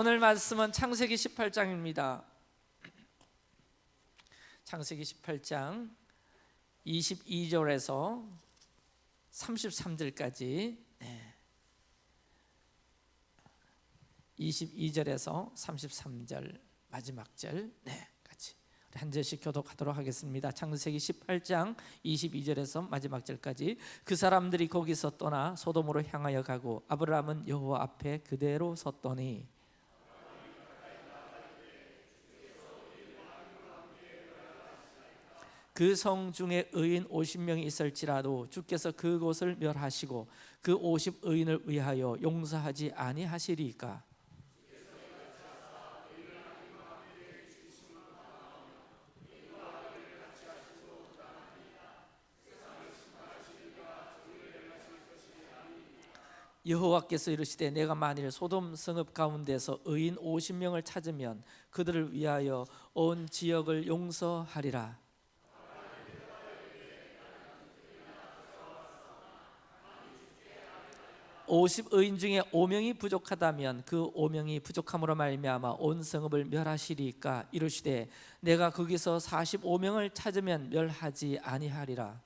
오늘 말씀은 창세기 18장입니다. 창세기 18장 22절에서 33절까지 네. 22절에서 33절 마지막 절 네, 한 절씩 교독하도록 하겠습니다. 창세기 18장 22절에서 마지막 절까지 그 사람들이 거기서 떠나 소돔으로 향하여 가고 아브라함은 여호와 앞에 그대로 섰더니 그 성 중에 의인 50명이 있을지라도 주께서 그곳을 멸하시고 그 50 의인을 위하여 용서하지 아니하시리까? 여호와께서 이르시되 내가 만일 소돔 성읍 가운데서 의인 50명을 찾으면 그들을 위하여 온 지역을 용서하리라 50의인 중에 5명이 부족하다면 그 5명이 부족함으로 말미암아 온 성읍을 멸하시리까 이르시되 내가 거기서 45명을 찾으면 멸하지 아니하리라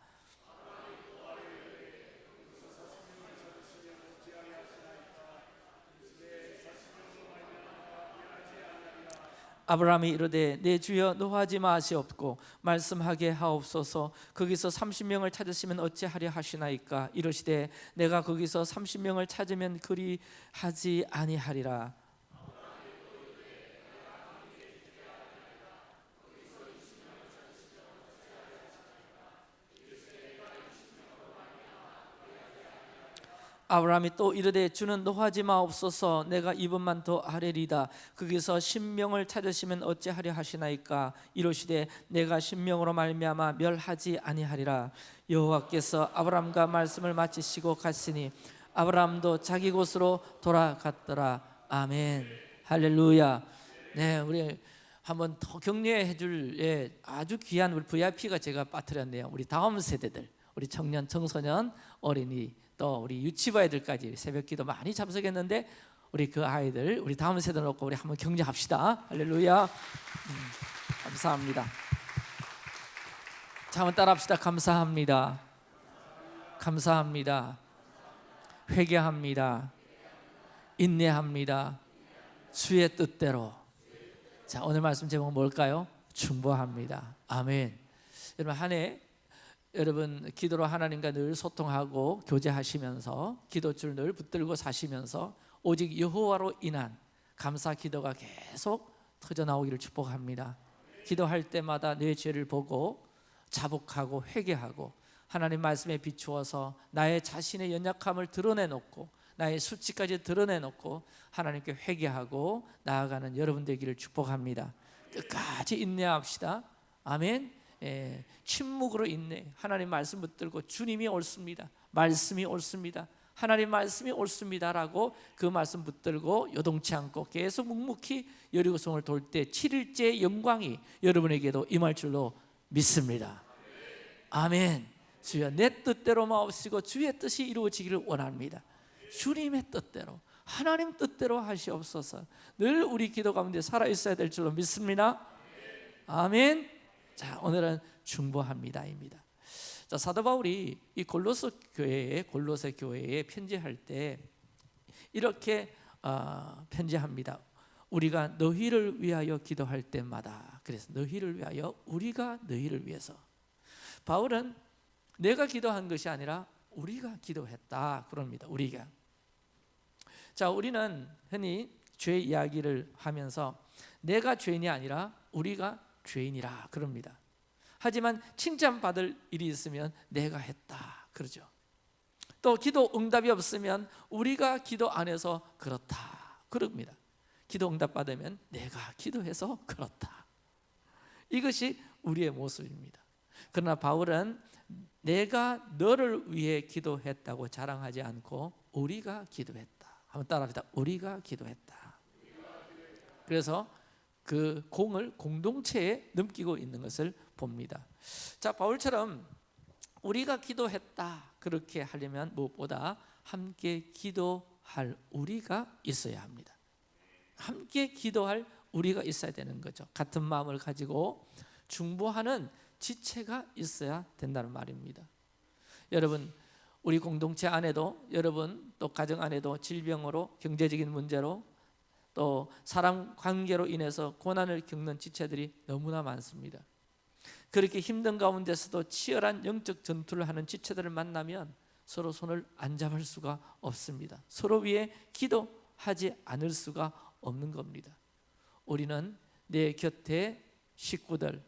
아브라함이 이르되 내 주여 노하지 마시옵고 말씀하게 하옵소서. 거기서 30명을 찾으시면 어찌하려 하시나이까? 이르시되 내가 거기서 30명을 찾으면 그리 하지 아니하리라 아브라함이 또 이르되 주는 노하지 마옵소서 내가 이분만 더 아뢰리다. 거기서 신명을 찾으시면 어찌하려 하시나이까? 이르시되 내가 신명으로 말미암아 멸하지 아니하리라. 여호와께서 아브라함과 말씀을 마치시고 갔으니 아브라함도 자기 곳으로 돌아갔더라. 아멘. 할렐루야. 네 우리 한번 더 격려해 줄 예, 아주 귀한 우리 VIP가 제가 빠뜨렸네요. 우리 다음 세대들 우리 청년 청소년 어린이 또 우리 유치부 아이들까지 새벽기도 많이 참석했는데 우리 그 아이들 우리 다음 세대 놓고 우리 한번 격려합시다. 할렐루야. 음, 감사합니다. 자 한번 따라합시다. 감사합니다. 감사합니다. 회개합니다. 인내합니다. 주의 뜻대로. 자 오늘 말씀 제목은 뭘까요? 충보합니다. 아멘. 여러분 한해 여러분 기도로 하나님과 늘 소통하고 교제하시면서 기도줄 늘 붙들고 사시면서 오직 여호와로 인한 감사 기도가 계속 터져 나오기를 축복합니다. 기도할 때마다 내 죄를 보고 자복하고 회개하고 하나님 말씀에 비추어서 나의 자신의 연약함을 드러내놓고 나의 수치까지 드러내놓고 하나님께 회개하고 나아가는 여러분 되기를 축복합니다. 끝까지 인내합시다. 아멘. 예, 침묵으로 있네 하나님 말씀 붙들고 주님이 옳습니다. 말씀이 옳습니다. 하나님 말씀이 옳습니다라고 그 말씀 붙들고 요동치 않고 계속 묵묵히 여리고성을 돌 때 7일째 영광이 여러분에게도 임할 줄로 믿습니다. 아멘. 주여 내 뜻대로 마옵시고 주의 뜻이 이루어지기를 원합니다. 주님의 뜻대로 하나님 뜻대로 하시옵소서. 늘 우리 기도 가운데 살아있어야 될 줄로 믿습니다. 아멘 자, 오늘은 중보합니다입니다. 자, 사도 바울이 이 골로새 교회에 골로새 교회에 편지할 때 이렇게 어, 편지합니다. 우리가 너희를 위하여 기도할 때마다 그래서 너희를 위하여 우리가 너희를 위해서 바울은 내가 기도한 것이 아니라 우리가 기도했다 그럽니다. 우리가 자 우리는 흔히 죄 이야기를 하면서 내가 죄인이 아니라 우리가 죄인이라 그럽니다. 하지만 칭찬받을 일이 있으면 내가 했다 그러죠. 또 기도 응답이 없으면 우리가 기도 안 해서 그렇다 그럽니다. 기도 응답 받으면 내가 기도해서 그렇다. 이것이 우리의 모습입니다. 그러나 바울은 내가 너를 위해 기도했다고 자랑하지 않고 우리가 기도했다. 한번 따라합시다. 우리가 기도했다. 그래서 그 공을 공동체에 넘기고 있는 것을 봅니다. 자, 바울처럼 우리가 기도했다 그렇게 하려면 무엇보다 함께 기도할 우리가 있어야 합니다. 함께 기도할 우리가 있어야 되는 거죠. 같은 마음을 가지고 중보하는 지체가 있어야 된다는 말입니다. 여러분 우리 공동체 안에도 여러분 또 가정 안에도 질병으로 경제적인 문제로 또 사람 관계로 인해서 고난을 겪는 지체들이 너무나 많습니다. 그렇게 힘든 가운데서도 치열한 영적 전투를 하는 지체들을 만나면 서로 손을 안 잡을 수가 없습니다. 서로 위해 기도하지 않을 수가 없는 겁니다. 우리는 내 곁에 식구들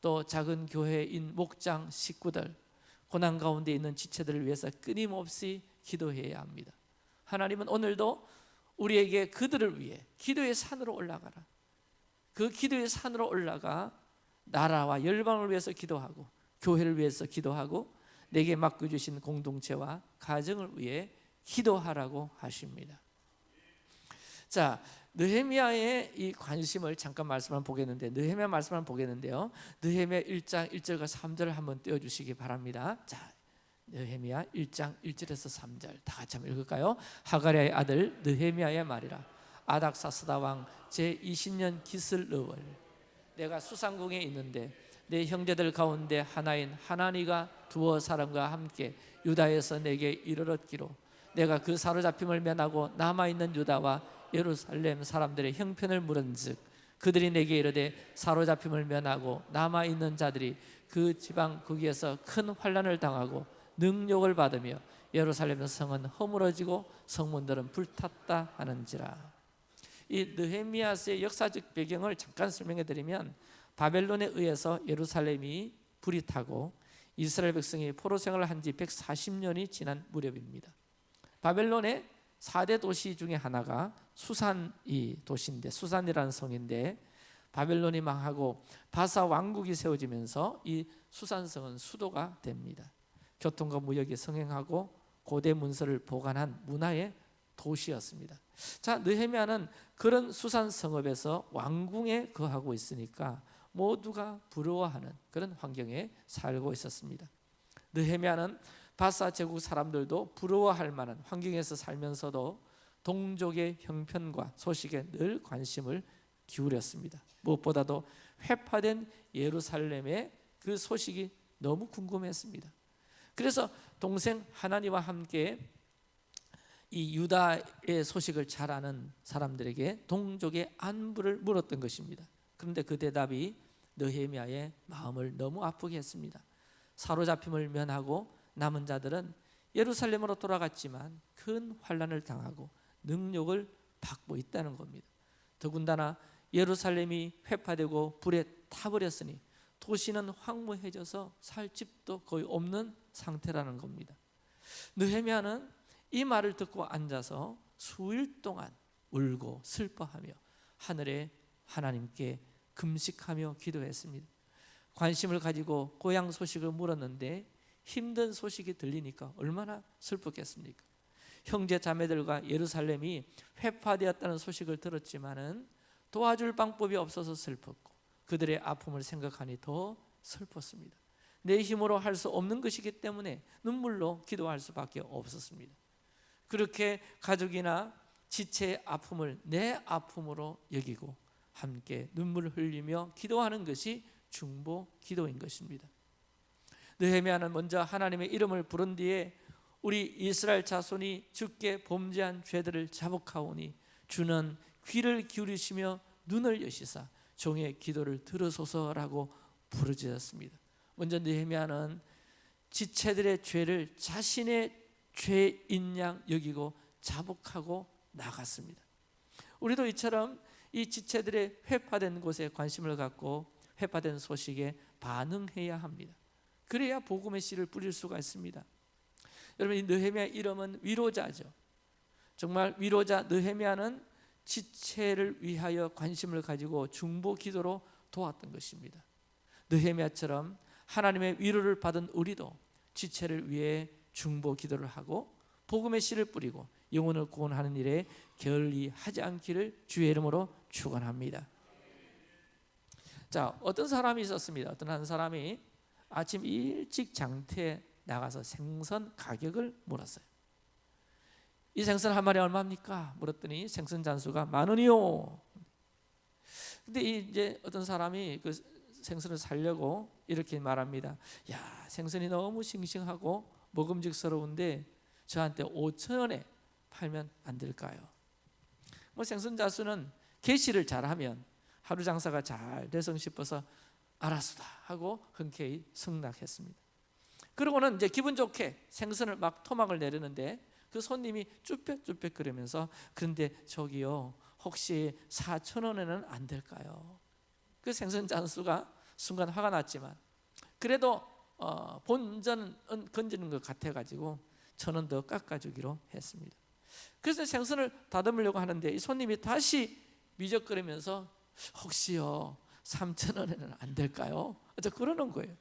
또 작은 교회인 목장 식구들 고난 가운데 있는 지체들을 위해서 끊임없이 기도해야 합니다. 하나님은 오늘도 우리에게 그들을 위해 기도의 산으로 올라가라. 그 기도의 산으로 올라가 나라와 열방을 위해서 기도하고 교회를 위해서 기도하고 내게 맡겨 주신 공동체와 가정을 위해 기도하라고 하십니다. 자, 느헤미야의 이 관심을 잠깐 말씀을 보겠는데 느헤미야 말씀을 보겠는데요. 느헤미야 1장 1절과 3절을 한번 띄워 주시기 바랍니다. 자, 느헤미야 1장 1절에서 3절. 다 같이 한번 읽을까요? 하가랴의 아들 느헤미야의 말이라. 아닥사스다 왕 제20년 기슬르월. 내가 수상궁에 있는데 내 형제들 가운데 하나인 하나니가 두어 사람과 함께 유다에서 내게 이르렀기로. 내가 그 사로잡힘을 면하고 남아있는 유다와 예루살렘 사람들의 형편을 물은즉 그들이 내게 이르되 사로잡힘을 면하고 남아 있는 자들이 그 지방 거기에서 큰 환란을 당하고 능력을 받으며 예루살렘 성은 허물어지고 성문들은 불탔다 하는지라. 이 느헤미야스의 역사적 배경을 잠깐 설명해 드리면 바벨론에 의해서 예루살렘이 불이 타고 이스라엘 백성이 포로 생활을 한 지 140년이 지난 무렵입니다. 바벨론의 4대 도시 중에 하나가 수산이 도시인데 수산이라는 성인데 바벨론이 망하고 바사 왕국이 세워지면서 이 수산성은 수도가 됩니다. 교통과 무역이 성행하고 고대 문서를 보관한 문화의 도시였습니다. 자, 느헤미야는 그런 수산 성읍에서 왕궁에 거하고 있으니까 모두가 부러워하는 그런 환경에 살고 있었습니다. 느헤미야는 바사 제국 사람들도 부러워할 만한 환경에서 살면서도 동족의 형편과 소식에 늘 관심을 기울였습니다. 무엇보다도 회파된 예루살렘의 그 소식이 너무 궁금했습니다. 그래서 동생 하나니와 함께 이 유다의 소식을 잘 아는 사람들에게 동족의 안부를 물었던 것입니다. 그런데 그 대답이 느헤미야의 마음을 너무 아프게 했습니다. 사로잡힘을 면하고 남은 자들은 예루살렘으로 돌아갔지만 큰 환란을 당하고 능력을 받고 있다는 겁니다. 더군다나 예루살렘이 회파되고 불에 타버렸으니 도시는 황무해져서 살 집도 거의 없는 상태라는 겁니다. 느헤미야는 이 말을 듣고 앉아서 수일 동안 울고 슬퍼하며 하늘에 하나님께 금식하며 기도했습니다. 관심을 가지고 고향 소식을 물었는데 힘든 소식이 들리니까 얼마나 슬펐겠습니까? 형제 자매들과 예루살렘이 회파되었다는 소식을 들었지만은 도와줄 방법이 없어서 슬펐고 그들의 아픔을 생각하니 더 슬펐습니다. 내 힘으로 할 수 없는 것이기 때문에 눈물로 기도할 수밖에 없었습니다. 그렇게 가족이나 지체의 아픔을 내 아픔으로 여기고 함께 눈물을 흘리며 기도하는 것이 중보 기도인 것입니다. 느헤미야는 먼저 하나님의 이름을 부른 뒤에 우리 이스라엘 자손이 주께 범죄한 죄들을 자복하오니 주는 귀를 기울이시며 눈을 여시사 종의 기도를 들으소서라고 부르짖었습니다. 먼저 느헤미야는 지체들의 죄를 자신의 죄인 양 여기고 자복하고 나갔습니다. 우리도 이처럼 이 지체들의 회파된 곳에 관심을 갖고 회파된 소식에 반응해야 합니다. 그래야 복음의 씨를 뿌릴 수가 있습니다. 여러분 이 느헤미야 이름은 위로자죠. 정말 위로자 느헤미야는 지체를 위하여 관심을 가지고 중보 기도로 도왔던 것입니다. 느헤미야처럼 하나님의 위로를 받은 우리도 지체를 위해 중보 기도를 하고 복음의 씨를 뿌리고 영혼을 구원하는 일에 결리하지 않기를 주의 이름으로 축원합니다. 자, 어떤 사람이 있었습니다. 어떤 한 사람이 아침 일찍 장터에 나가서 생선 가격을 물었어요. 이 생선 한 마리 얼마입니까? 물었더니 생선 잔수가 만 원이요. 근데 이제 어떤 사람이 그 생선을 살려고 이렇게 말합니다. 야, 생선이 너무 싱싱하고 먹음직스러운데 저한테 5천 원에 팔면 안 될까요? 뭐 생선 자수는 개시를 잘하면 하루 장사가 잘 돼서 싶어서 알았다 하고 흔쾌히 승낙했습니다. 그러고는 이제 기분 좋게 생선을 막 토막을 내리는데 그 손님이 쭈뼛쭈뼛 그러면서 그런데 저기요 혹시 4천 원에는 안 될까요? 그 생선 잔수가 순간 화가 났지만 그래도 어, 본전은 건지는 것 같아가지고 천 원 더 깎아주기로 했습니다. 그래서 생선을 다듬으려고 하는데 이 손님이 다시 미적거리면서 혹시요 3천 원에는 안 될까요? 저 그러는 거예요.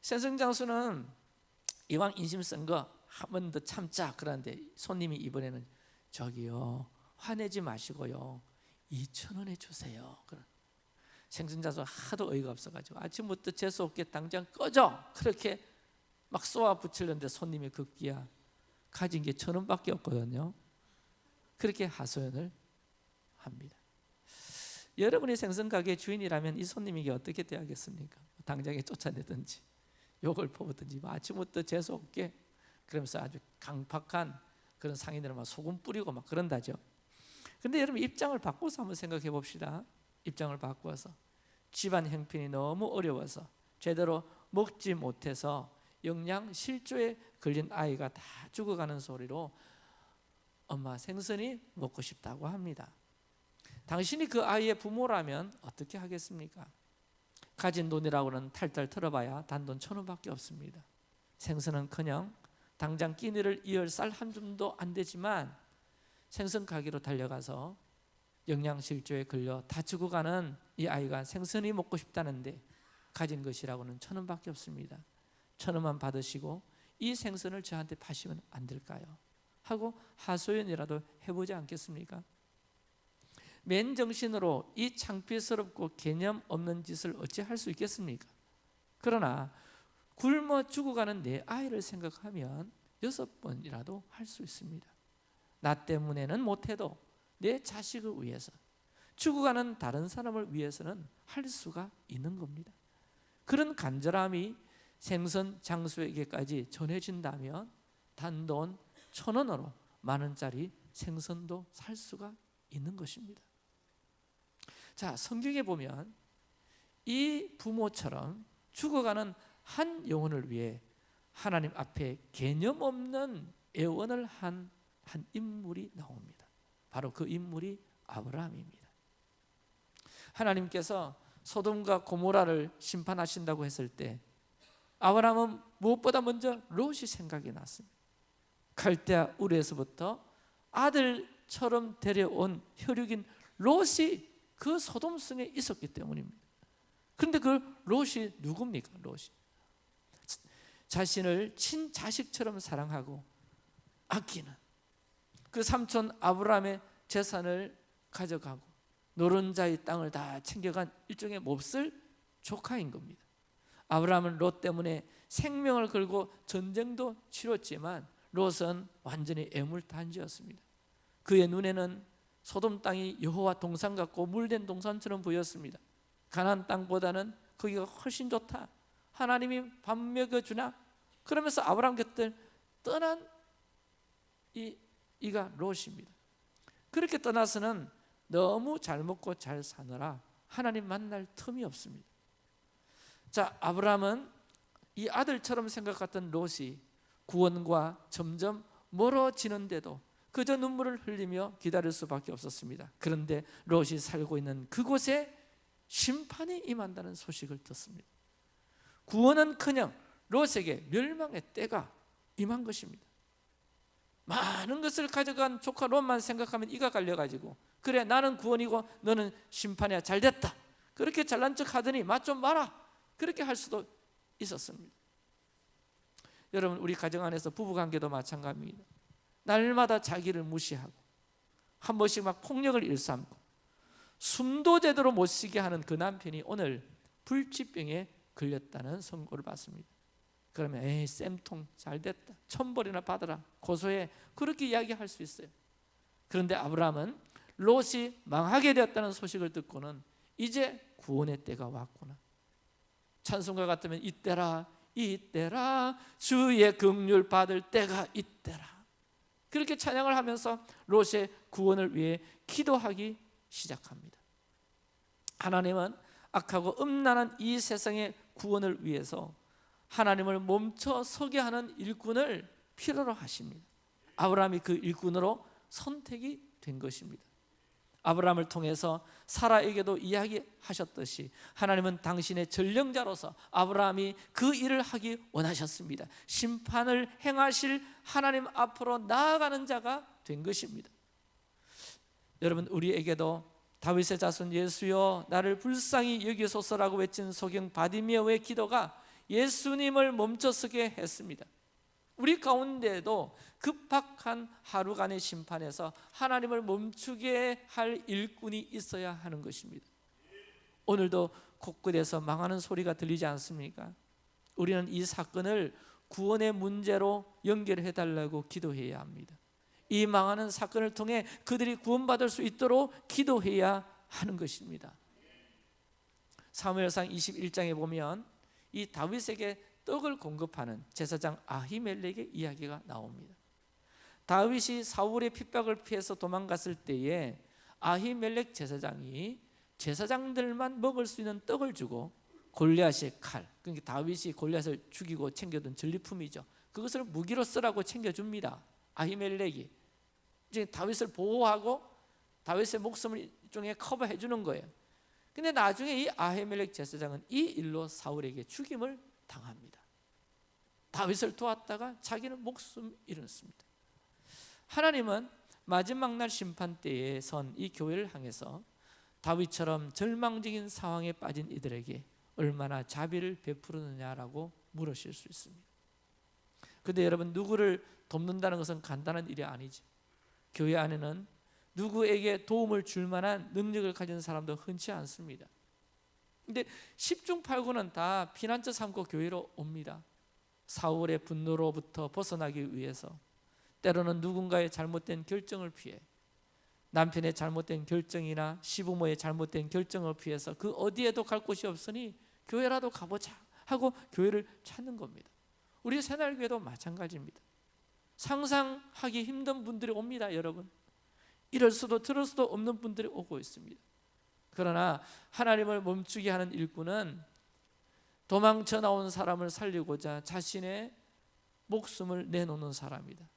생선 장수는 이왕 인심 쓴 거 한 번 더 참자 그러는데 손님이 이번에는 저기요 화내지 마시고요 2천 원에 주세요. 그런 생선자수 하도 어이가 없어가지고 아침부터 재수 없게 당장 꺼져 그렇게 막 쏘아 붙이려는데 손님이 급기야 가진 게 천 원밖에 없거든요. 그렇게 하소연을 합니다. 여러분이 생선 가게 주인이라면 이 손님에게 어떻게 대하겠습니까? 당장에 쫓아내든지 욕을 퍼붓든지 뭐 아침부터 재수 없게 그러면서 아주 강팍한 그런 상인들은 막 소금 뿌리고 막 그런다죠. 근데 여러분 입장을 바꿔서 한번 생각해 봅시다. 입장을 바꿔서 집안 형편이 너무 어려워서 제대로 먹지 못해서 영양 실조에 걸린 아이가 다 죽어가는 소리로 엄마 생선이 먹고 싶다고 합니다. 당신이 그 아이의 부모라면 어떻게 하겠습니까? 가진 돈이라고는 탈탈 털어봐야 단돈 천 원밖에 없습니다. 생선은커녕 당장 끼니를 이을 쌀 한 줌도 안 되지만 생선 가게로 달려가서 영양실조에 걸려 다 죽어가는 이 아이가 생선이 먹고 싶다는데 가진 것이라고는 천 원밖에 없습니다. 천 원만 받으시고 이 생선을 저한테 파시면 안 될까요? 하고 하소연이라도 해보지 않겠습니까? 맨정신으로 이 창피스럽고 개념 없는 짓을 어찌 할 수 있겠습니까? 그러나 굶어 죽어가는 내 아이를 생각하면 여섯 번이라도 할 수 있습니다. 나 때문에는 못해도 내 자식을 위해서 죽어가는 다른 사람을 위해서는 할 수가 있는 겁니다. 그런 간절함이 생선 장수에게까지 전해진다면 단돈 천 원으로 만 원짜리 생선도 살 수가 있는 것입니다. 자 성경에 보면 이 부모처럼 죽어가는 한 영혼을 위해 하나님 앞에 개념 없는 애원을 한 한 인물이 나옵니다. 바로 그 인물이 아브라함입니다. 하나님께서 소돔과 고모라를 심판하신다고 했을 때 아브라함은 무엇보다 먼저 롯이 생각이 났습니다. 갈대아 우르에서부터 아들처럼 데려온 혈육인 롯이 그 소돔 성에 있었기 때문입니다. 그런데 그 롯이 누굽니까? 롯이 자신을 친자식처럼 사랑하고 아끼는 그 삼촌 아브라함의 재산을 가져가고 노른자의 땅을 다 챙겨간 일종의 몹쓸 조카인 겁니다. 아브라함은 롯 때문에 생명을 걸고 전쟁도 치렀지만 롯은 완전히 애물단지였습니다. 그의 눈에는 소돔 땅이 여호와 동산 같고 물된 동산처럼 보였습니다. 가나안 땅보다는 거기가 훨씬 좋다. 하나님이 밥 먹여주나? 그러면서 아브라함 곁을 떠난 이 이가 롯입니다. 그렇게 떠나서는 너무 잘 먹고 잘 사느라 하나님 만날 틈이 없습니다. 자, 아브라함은 이 아들처럼 생각했던 롯이 구원과 점점 멀어지는데도 그저 눈물을 흘리며 기다릴 수밖에 없었습니다. 그런데 롯이 살고 있는 그곳에 심판이 임한다는 소식을 듣습니다. 구원은커녕 롯에게 멸망의 때가 임한 것입니다. 많은 것을 가져간 조카 롯만 생각하면 이가 갈려가지고 그래 나는 구원이고 너는 심판이야. 잘 됐다. 그렇게 잘난 척 하더니 맛 좀 봐라. 그렇게 할 수도 있었습니다. 여러분 우리 가정 안에서 부부관계도 마찬가지입니다. 날마다 자기를 무시하고 한 번씩 막 폭력을 일삼고 숨도 제대로 못 쉬게 하는 그 남편이 오늘 불치병에 걸렸다는 선고를 받습니다 그러면 에이 쌤통 잘 됐다. 천벌이나 받아라. 고소해. 그렇게 이야기할 수 있어요. 그런데 아브라함은 롯이 망하게 되었다는 소식을 듣고는 이제 구원의 때가 왔구나. 찬송가 같으면 이때라 이때라. 주의 긍휼 받을 때가 이때라. 그렇게 찬양을 하면서 롯의 구원을 위해 기도하기 시작합니다. 하나님은 악하고 음란한 이 세상의 구원을 위해서 하나님을 멈춰 서게 하는 일꾼을 필요로 하십니다. 아브라함이 그 일꾼으로 선택이 된 것입니다. 아브라함을 통해서 사라에게도 이야기하셨듯이 하나님은 당신의 전령자로서 아브라함이 그 일을 하기 원하셨습니다. 심판을 행하실 하나님 앞으로 나아가는 자가 된 것입니다. 여러분 우리에게도 다윗의 자손 예수여 나를 불쌍히 여기소서라고 외친 소경 바디미어의 기도가 예수님을 멈춰서게 했습니다. 우리 가운데에도 급박한 하루간의 심판에서 하나님을 멈추게 할 일꾼이 있어야 하는 것입니다. 오늘도 곳곳에서 망하는 소리가 들리지 않습니까? 우리는 이 사건을 구원의 문제로 연결해 달라고 기도해야 합니다. 이 망하는 사건을 통해 그들이 구원받을 수 있도록 기도해야 하는 것입니다. 사무엘상 21장에 보면 이 다윗에게 떡을 공급하는 제사장 아히멜렉의 이야기가 나옵니다. 다윗이 사울의 핍박을 피해서 도망갔을 때에 아히멜렉 제사장이 제사장들만 먹을 수 있는 떡을 주고 골리앗의 칼 그러니까 다윗이 골리앗을 죽이고 챙겨둔 전리품이죠. 그것을 무기로 쓰라고 챙겨줍니다. 아히멜렉이. 이제 다윗을 보호하고 다윗의 목숨을 일종의 커버해 주는 거예요 근데 나중에 이 아히멜렉 제사장은 이 일로 사울에게 죽임을 당합니다. 다윗을 도왔다가 자기는 목숨 잃었습니다. 하나님은 마지막 날 심판 때에 선 이 교회를 향해서 다윗처럼 절망적인 상황에 빠진 이들에게 얼마나 자비를 베푸느냐라고 물으실 수 있습니다. 근데 여러분 누구를 돕는다는 것은 간단한 일이 아니죠 교회 안에는 누구에게 도움을 줄 만한 능력을 가진 사람도 흔치 않습니다. 근데 10중 8구는 다 피난처 삼고 교회로 옵니다. 사울의 분노로부터 벗어나기 위해서 때로는 누군가의 잘못된 결정을 피해 남편의 잘못된 결정이나 시부모의 잘못된 결정을 피해서 그 어디에도 갈 곳이 없으니 교회라도 가보자 하고 교회를 찾는 겁니다. 우리 새날교회도 마찬가지입니다. 상상하기 힘든 분들이 옵니다 여러분 이럴 수도 들을 수도 없는 분들이 오고 있습니다. 그러나 하나님을 멈추게 하는 일꾼은 도망쳐 나온 사람을 살리고자 자신의 목숨을 내놓는 사람이다.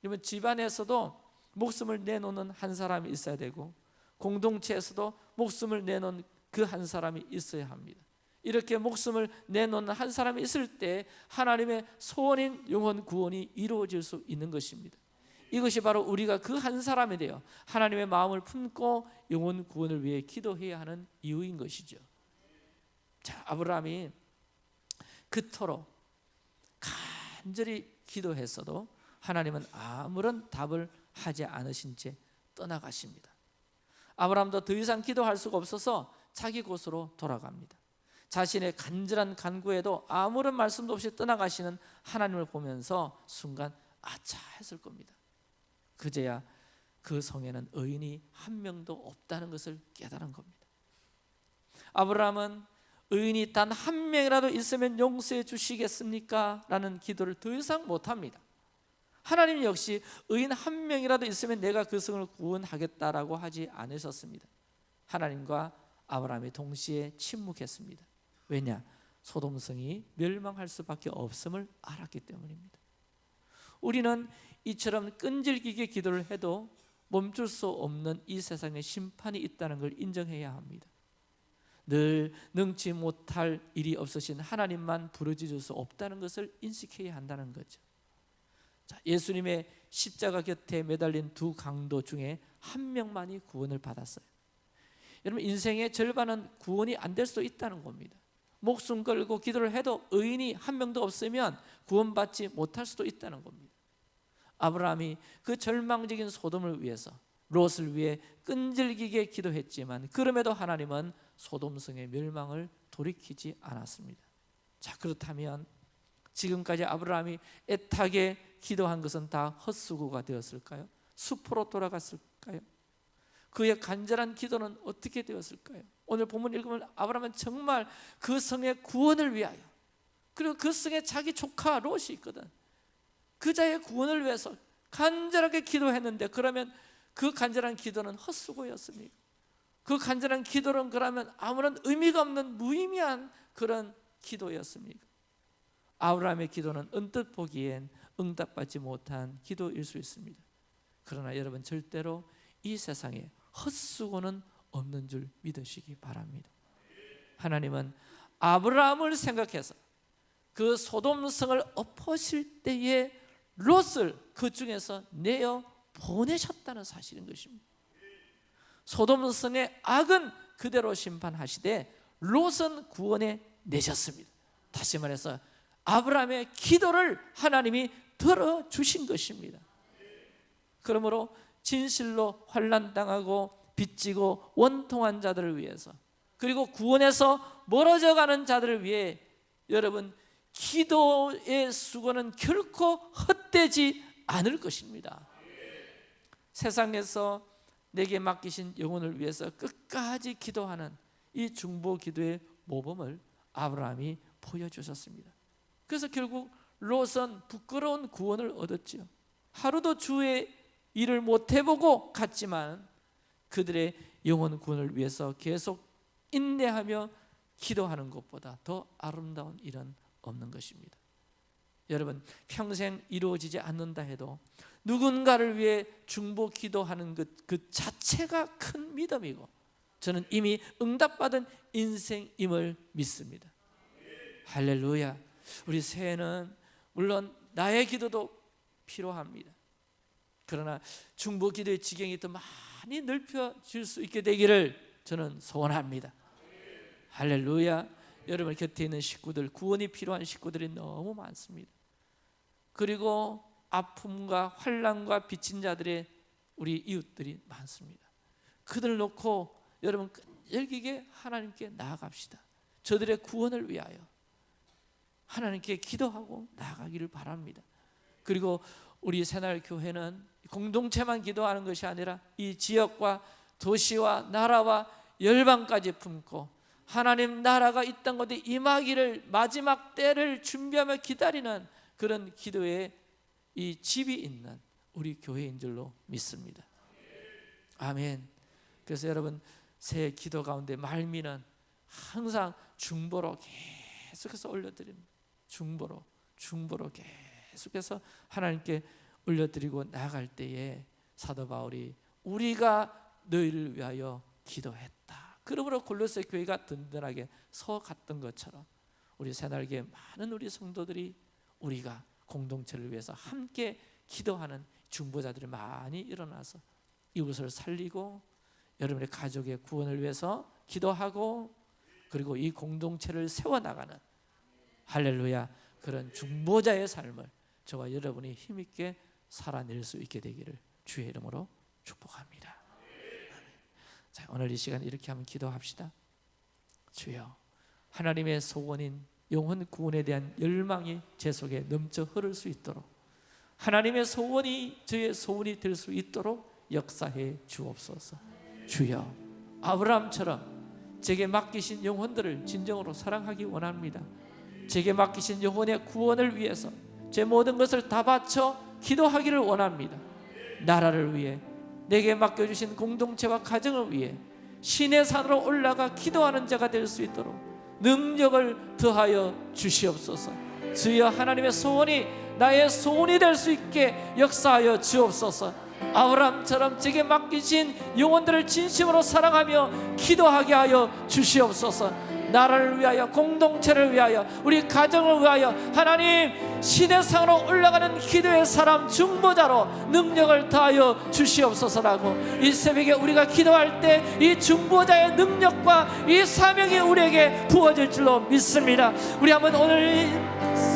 그러면 집안에서도 목숨을 내놓는 한 사람이 있어야 되고 공동체에서도 목숨을 내놓은 그한 사람이 있어야 합니다. 이렇게 목숨을 내놓는 한 사람이 있을 때 하나님의 소원인 영혼 구원이 이루어질 수 있는 것입니다 이것이 바로 우리가 그 한 사람이 되어 하나님의 마음을 품고 영혼 구원을 위해 기도해야 하는 이유인 것이죠. 자 아브라함이 그토록 간절히 기도했어도 하나님은 아무런 답을 하지 않으신 채 떠나가십니다. 아브라함도 더 이상 기도할 수가 없어서 자기 곳으로 돌아갑니다. 자신의 간절한 간구에도 아무런 말씀도 없이 떠나가시는 하나님을 보면서 순간 아차 했을 겁니다 그제야 그 성에는 의인이 한 명도 없다는 것을 깨달은 겁니다. 아브라함은 의인이 단 한 명이라도 있으면 용서해 주시겠습니까? 라는 기도를 더 이상 못합니다. 하나님 역시 의인 한 명이라도 있으면 내가 그 성을 구원하겠다라고 하지 않으셨습니다. 하나님과 아브라함이 동시에 침묵했습니다. 왜냐? 소돔성이 멸망할 수밖에 없음을 알았기 때문입니다. 우리는 이처럼 끈질기게 기도를 해도 멈출 수 없는 이 세상에 심판이 있다는 걸 인정해야 합니다. 늘 능치 못할 일이 없으신 하나님만 부르짖을 수 없다는 것을 인식해야 한다는 거죠. 자, 예수님의 십자가 곁에 매달린 두 강도 중에 한 명만이 구원을 받았어요. 여러분 인생의 절반은 구원이 안 될 수도 있다는 겁니다. 목숨 걸고 기도를 해도 의인이 한 명도 없으면 구원받지 못할 수도 있다는 겁니다 아브라함이 그 절망적인 소돔을 위해서 롯을 위해 끈질기게 기도했지만 그럼에도 하나님은 소돔성의 멸망을 돌이키지 않았습니다 자 그렇다면 지금까지 아브라함이 애타게 기도한 것은 다 헛수고가 되었을까요? 수포로 돌아갔을까요? 그의 간절한 기도는 어떻게 되었을까요? 오늘 본문 읽으면 아브라함은 정말 그 성의 구원을 위하여 그리고 그 성에 자기 조카 롯이 있거든 그 자의 구원을 위해서 간절하게 기도했는데 그러면 그 간절한 기도는 헛수고였습니까? 그 간절한 기도는 그러면 아무런 의미가 없는 무의미한 그런 기도였습니까? 아브라함의 기도는 언뜻 보기엔 응답받지 못한 기도일 수 있습니다 그러나 여러분 절대로 이 세상에 헛수고는 없는 줄 믿으시기 바랍니다 하나님은 아브라함을 생각해서 그 소돔성을 엎으실 때에 롯을 그 중에서 내어 보내셨다는 사실인 것입니다. 소돔 성의 악은 그대로 심판하시되 롯은 구원해 내셨습니다. 다시 말해서 아브라함의 기도를 하나님이 들어주신 것입니다. 그러므로 진실로 환난당하고 빚지고 원통한 자들을 위해서 그리고 구원에서 멀어져 자들을 위해 여러분 기도의 수고는 결코 헛되지 않을 것입니다. 세상에서 내게 맡기신 영혼을 위해서 끝까지 기도하는 이 중보 기도의 모범을 아브라함이 보여주셨습니다. 그래서 결국 롯은 부끄러운 구원을 얻었지요. 하루도 주의 일을 못 해보고 갔지만 그들의 영혼 구원을 위해서 계속 인내하며 기도하는 것보다 더 아름다운 일은 없는 것입니다. 여러분 평생 이루어지지 않는다 해도 누군가를 위해 중보 기도하는 것 그 자체가 큰 믿음이고 저는 이미 응답받은 인생임을 믿습니다. 할렐루야. 우리 새해는 물론 나의 기도도 필요합니다. 그러나 중보 기도의 지경이 더 많이 넓혀질 수 있게 되기를 저는 소원합니다. 할렐루야 여러분 곁에 있는 식구들 구원이 필요한 식구들이 너무 많습니다. 그리고 아픔과 환란과 빚진 자들의 우리 이웃들이 많습니다. 그들 놓고 여러분 끈질기게 하나님께 나아갑시다. 저들의 구원을 위하여 하나님께 기도하고 나아가기를 바랍니다. 그리고 우리 새날교회는 공동체만 기도하는 것이 아니라 이 지역과 도시와 나라와 열방까지 품고 하나님 나라가 이땅 곳에 임하기를 마지막 때를 준비하며 기다리는 그런 기도의 이 집이 있는 우리 교회인 줄로 믿습니다. 아멘. 그래서 여러분 새 기도 가운데 말미는 항상 중보로 계속해서 올려드립니다. 중보로 중보로 계속해서 하나님께 올려드리고 나아갈 때에 사도 바울이 우리가 너희를 위하여 기도했다 그러므로 골로새 교회가 든든하게 서 갔던 것처럼 우리 새날개 많은 우리 성도들이 우리가 공동체를 위해서 함께 기도하는 중보자들이 많이 일어나서 이웃을 살리고 여러분의 가족의 구원을 위해서 기도하고 그리고 이 공동체를 세워나가는 할렐루야 그런 중보자의 삶을 저와 여러분이 힘있게 살아낼 수 있게 되기를 주의 이름으로 축복합니다 자, 오늘 이 시간 이렇게 한번 기도합시다. 주여 하나님의 소원인 영혼 구원에 대한 열망이 제 속에 넘쳐 흐를 수 있도록 하나님의 소원이 저의 소원이 될 수 있도록 역사해 주옵소서. 주여 아브라함처럼 제게 맡기신 영혼들을 진정으로 사랑하기 원합니다. 제게 맡기신 영혼의 구원을 위해서 제 모든 것을 다 바쳐 기도하기를 원합니다. 나라를 위해 내게 맡겨주신 공동체와 가정을 위해 신의 산으로 올라가 기도하는 자가 될 수 있도록 능력을 더하여 주시옵소서. 주여 하나님의 소원이 나의 소원이 될 수 있게 역사하여 주옵소서. 아브라함처럼 제게 맡기신 영혼들을 진심으로 사랑하며 기도하게 하여 주시옵소서 나라를 위하여 공동체를 위하여 우리 가정을 위하여 하나님 시대상으로 올라가는 기도의 사람 중보자로 능력을 다하여 주시옵소서라고. 이 새벽에 우리가 기도할 때 이 중보자의 능력과 이 사명이 우리에게 부어질 줄로 믿습니다. 우리 한번 오늘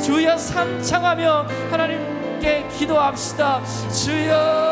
주여 삼창하며 하나님께 기도합시다. 주여